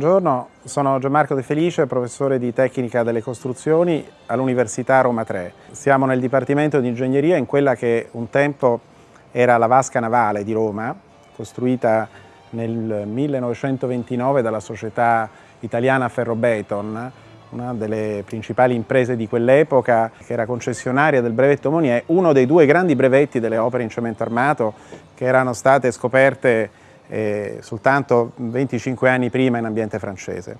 Buongiorno, sono Gianmarco De Felice, professore di tecnica delle costruzioni all'Università Roma 3. Siamo nel Dipartimento di Ingegneria in quella che un tempo era la vasca navale di Roma, costruita nel 1929 dalla società italiana Ferrobeton, una delle principali imprese di quell'epoca, che era concessionaria del brevetto Monier, uno dei due grandi brevetti delle opere in cemento armato che erano state scoperte eh, soltanto 25 anni prima in ambiente francese.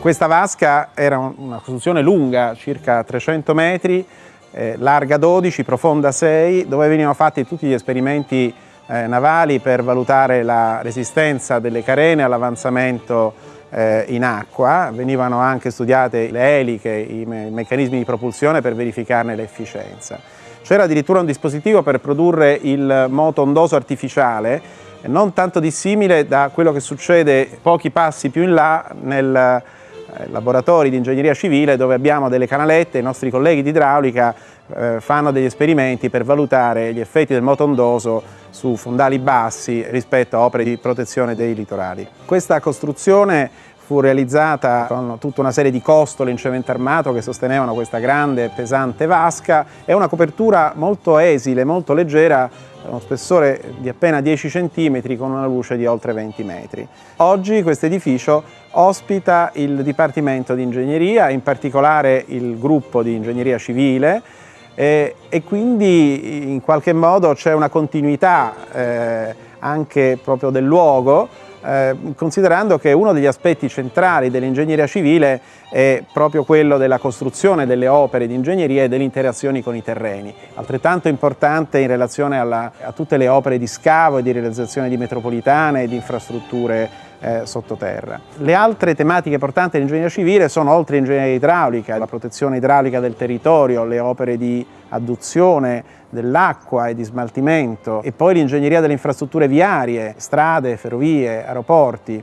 Questa vasca era una costruzione lunga, circa 300 metri, eh, larga 12, profonda 6, dove venivano fatti tutti gli esperimenti eh, navali per valutare la resistenza delle carene all'avanzamento eh, in acqua, venivano anche studiate le eliche, i, me i meccanismi di propulsione per verificarne l'efficienza. C'era addirittura un dispositivo per produrre il moto ondoso artificiale, non tanto dissimile da quello che succede pochi passi più in là nel eh, laboratori di ingegneria civile dove abbiamo delle canalette, i nostri colleghi di idraulica eh, fanno degli esperimenti per valutare gli effetti del moto ondoso su fondali bassi rispetto a opere di protezione dei litorali. Questa costruzione fu realizzata con tutta una serie di costole in cemento armato che sostenevano questa grande e pesante vasca e una copertura molto esile, molto leggera, uno spessore di appena 10 cm con una luce di oltre 20 metri. Oggi questo edificio ospita il Dipartimento di Ingegneria, in particolare il gruppo di Ingegneria Civile e, e quindi in qualche modo c'è una continuità eh, anche proprio del luogo eh, considerando che uno degli aspetti centrali dell'ingegneria civile è proprio quello della costruzione delle opere di ingegneria e delle interazioni con i terreni, altrettanto importante in relazione alla, a tutte le opere di scavo e di realizzazione di metropolitane e di infrastrutture eh, sottoterra. Le altre tematiche portanti dell'ingegneria civile sono oltre l'ingegneria idraulica, la protezione idraulica del territorio, le opere di adduzione dell'acqua e di smaltimento e poi l'ingegneria delle infrastrutture viarie, strade, ferrovie, aeroporti,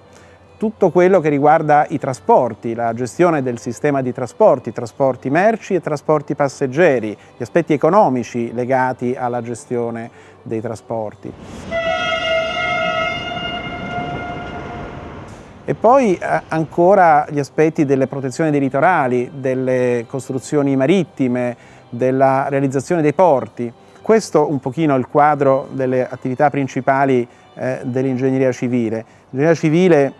tutto quello che riguarda i trasporti, la gestione del sistema di trasporti, trasporti merci e trasporti passeggeri, gli aspetti economici legati alla gestione dei trasporti. E poi eh, ancora gli aspetti delle protezioni dei litorali, delle costruzioni marittime, della realizzazione dei porti. Questo un pochino è il quadro delle attività principali eh, dell'ingegneria civile. L'ingegneria civile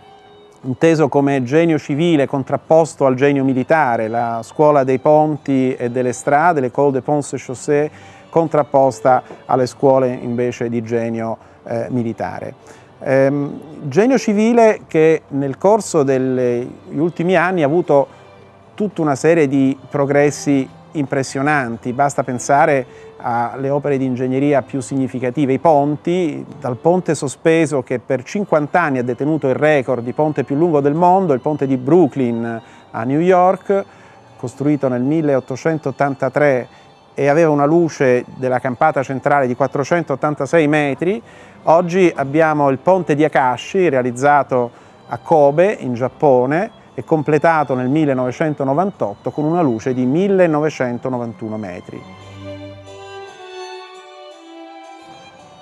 inteso come genio civile contrapposto al genio militare, la scuola dei ponti e delle strade, l'École des Ponts et Chaussées, contrapposta alle scuole invece di genio eh, militare. Ehm, genio civile che nel corso degli ultimi anni ha avuto tutta una serie di progressi impressionanti, basta pensare alle opere di ingegneria più significative, i ponti, dal ponte sospeso che per 50 anni ha detenuto il record di ponte più lungo del mondo, il ponte di Brooklyn a New York, costruito nel 1883 e aveva una luce della campata centrale di 486 metri, oggi abbiamo il ponte di Akashi realizzato a Kobe in Giappone e completato nel 1998 con una luce di 1991 metri.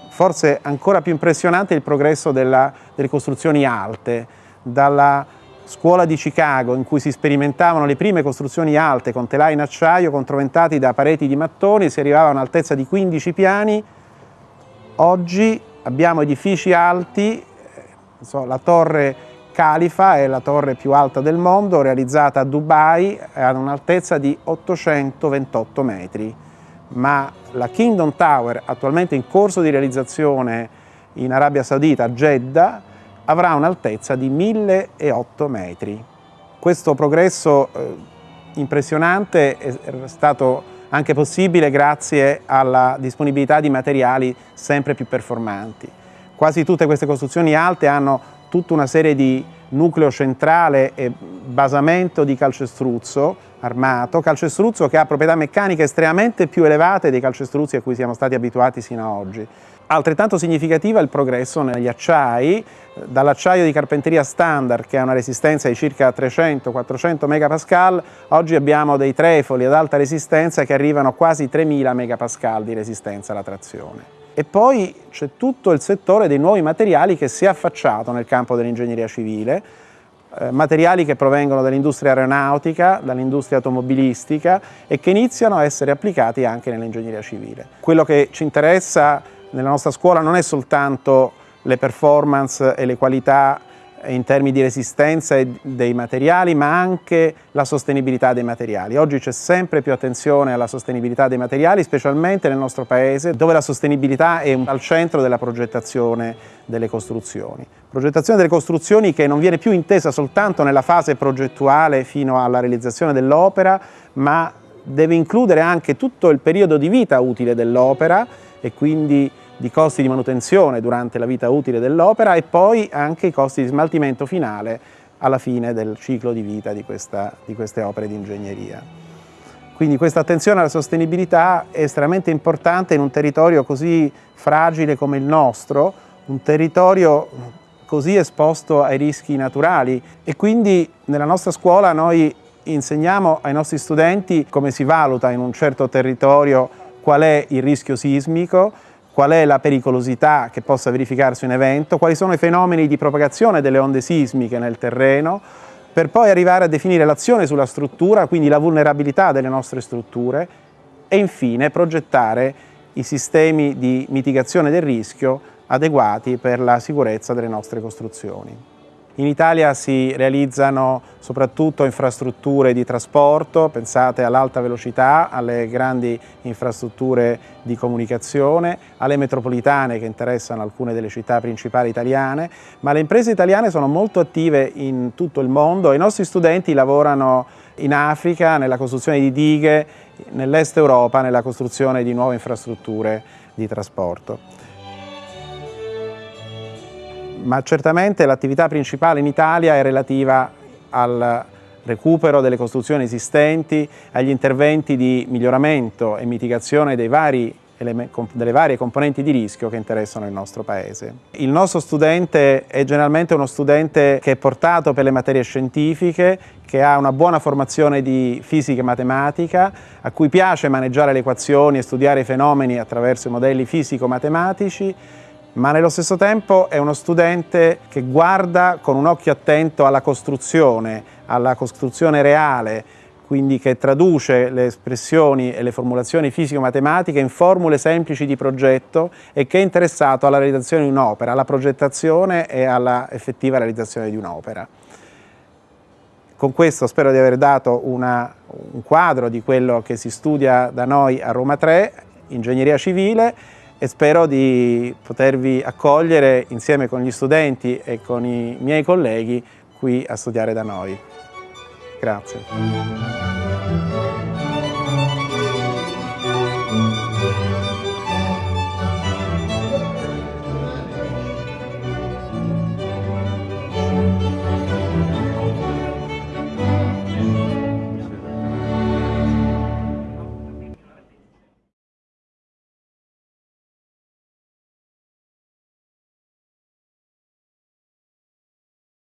Forse ancora più impressionante è il progresso della, delle costruzioni alte, dalla scuola di Chicago in cui si sperimentavano le prime costruzioni alte con telai in acciaio controventati da pareti di mattoni, si arrivava a un'altezza di 15 piani, oggi abbiamo edifici alti, so, la torre Califa è la torre più alta del mondo, realizzata a Dubai, ha un'altezza di 828 metri, ma la Kingdom Tower, attualmente in corso di realizzazione in Arabia Saudita, a Jeddah, avrà un'altezza di 1008 metri. Questo progresso eh, impressionante è stato anche possibile grazie alla disponibilità di materiali sempre più performanti. Quasi tutte queste costruzioni alte hanno tutta una serie di nucleo centrale e basamento di calcestruzzo armato, calcestruzzo che ha proprietà meccaniche estremamente più elevate dei calcestruzzi a cui siamo stati abituati sino ad oggi. Altrettanto significativa è il progresso negli acciai, dall'acciaio di carpenteria standard che ha una resistenza di circa 300-400 MPa, oggi abbiamo dei trefoli ad alta resistenza che arrivano a quasi 3000 MPa di resistenza alla trazione. E poi c'è tutto il settore dei nuovi materiali che si è affacciato nel campo dell'ingegneria civile, eh, materiali che provengono dall'industria aeronautica, dall'industria automobilistica e che iniziano a essere applicati anche nell'ingegneria civile. Quello che ci interessa nella nostra scuola non è soltanto le performance e le qualità in termini di resistenza dei materiali, ma anche la sostenibilità dei materiali. Oggi c'è sempre più attenzione alla sostenibilità dei materiali, specialmente nel nostro Paese, dove la sostenibilità è al centro della progettazione delle costruzioni. Progettazione delle costruzioni che non viene più intesa soltanto nella fase progettuale fino alla realizzazione dell'opera, ma deve includere anche tutto il periodo di vita utile dell'opera e quindi di costi di manutenzione durante la vita utile dell'opera e poi anche i costi di smaltimento finale alla fine del ciclo di vita di, questa, di queste opere di ingegneria. Quindi questa attenzione alla sostenibilità è estremamente importante in un territorio così fragile come il nostro, un territorio così esposto ai rischi naturali e quindi nella nostra scuola noi insegniamo ai nostri studenti come si valuta in un certo territorio qual è il rischio sismico, qual è la pericolosità che possa verificarsi un evento, quali sono i fenomeni di propagazione delle onde sismiche nel terreno, per poi arrivare a definire l'azione sulla struttura, quindi la vulnerabilità delle nostre strutture e infine progettare i sistemi di mitigazione del rischio adeguati per la sicurezza delle nostre costruzioni. In Italia si realizzano soprattutto infrastrutture di trasporto, pensate all'alta velocità, alle grandi infrastrutture di comunicazione, alle metropolitane che interessano alcune delle città principali italiane, ma le imprese italiane sono molto attive in tutto il mondo, i nostri studenti lavorano in Africa nella costruzione di dighe, nell'est Europa nella costruzione di nuove infrastrutture di trasporto ma certamente l'attività principale in Italia è relativa al recupero delle costruzioni esistenti, agli interventi di miglioramento e mitigazione vari delle varie componenti di rischio che interessano il nostro Paese. Il nostro studente è generalmente uno studente che è portato per le materie scientifiche, che ha una buona formazione di fisica e matematica, a cui piace maneggiare le equazioni e studiare i fenomeni attraverso i modelli fisico-matematici, ma nello stesso tempo è uno studente che guarda con un occhio attento alla costruzione, alla costruzione reale, quindi che traduce le espressioni e le formulazioni fisico-matematiche in formule semplici di progetto e che è interessato alla realizzazione di un'opera, alla progettazione e alla effettiva realizzazione di un'opera. Con questo spero di aver dato una, un quadro di quello che si studia da noi a Roma 3, ingegneria civile, e spero di potervi accogliere insieme con gli studenti e con i miei colleghi qui a studiare da noi. Grazie.